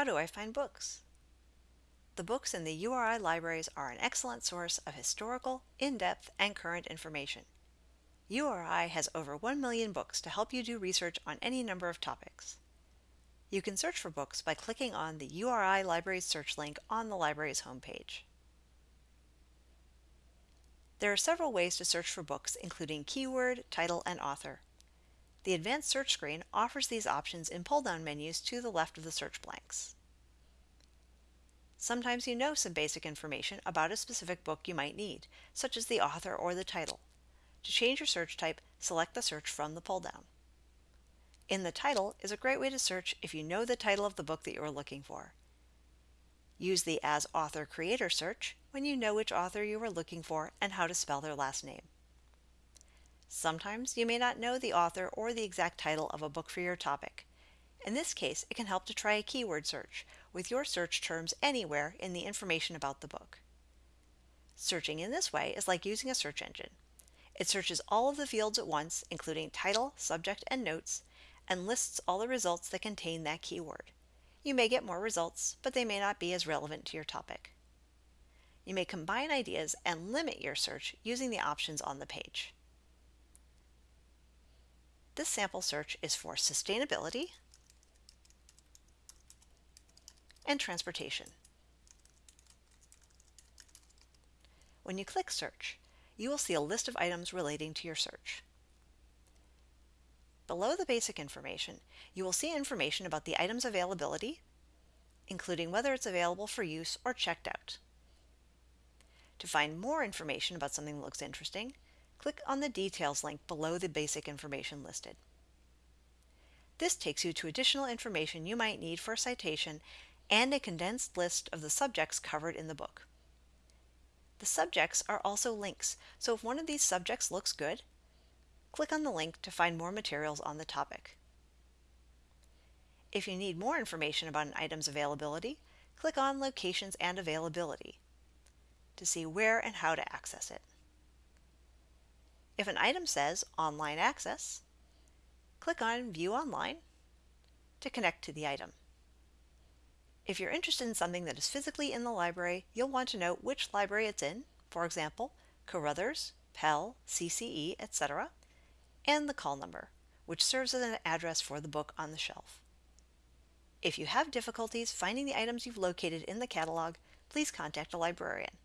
How do I find books? The books in the URI libraries are an excellent source of historical, in-depth, and current information. URI has over 1 million books to help you do research on any number of topics. You can search for books by clicking on the URI Libraries search link on the library's homepage. There are several ways to search for books, including keyword, title, and author. The Advanced Search screen offers these options in pull-down menus to the left of the search blanks. Sometimes you know some basic information about a specific book you might need, such as the author or the title. To change your search type, select the search from the pull-down. In the title is a great way to search if you know the title of the book that you are looking for. Use the As Author Creator search when you know which author you are looking for and how to spell their last name. Sometimes you may not know the author or the exact title of a book for your topic. In this case, it can help to try a keyword search with your search terms anywhere in the information about the book. Searching in this way is like using a search engine. It searches all of the fields at once, including title, subject, and notes, and lists all the results that contain that keyword. You may get more results, but they may not be as relevant to your topic. You may combine ideas and limit your search using the options on the page. This sample search is for sustainability and transportation. When you click Search, you will see a list of items relating to your search. Below the basic information, you will see information about the item's availability, including whether it's available for use or checked out. To find more information about something that looks interesting, click on the Details link below the basic information listed. This takes you to additional information you might need for a citation and a condensed list of the subjects covered in the book. The subjects are also links, so if one of these subjects looks good, click on the link to find more materials on the topic. If you need more information about an item's availability, click on Locations and Availability to see where and how to access it. If an item says Online Access, click on View Online to connect to the item. If you're interested in something that is physically in the library, you'll want to know which library it's in, for example, Carothers, Pell, CCE, etc., and the call number, which serves as an address for the book on the shelf. If you have difficulties finding the items you've located in the catalog, please contact a librarian.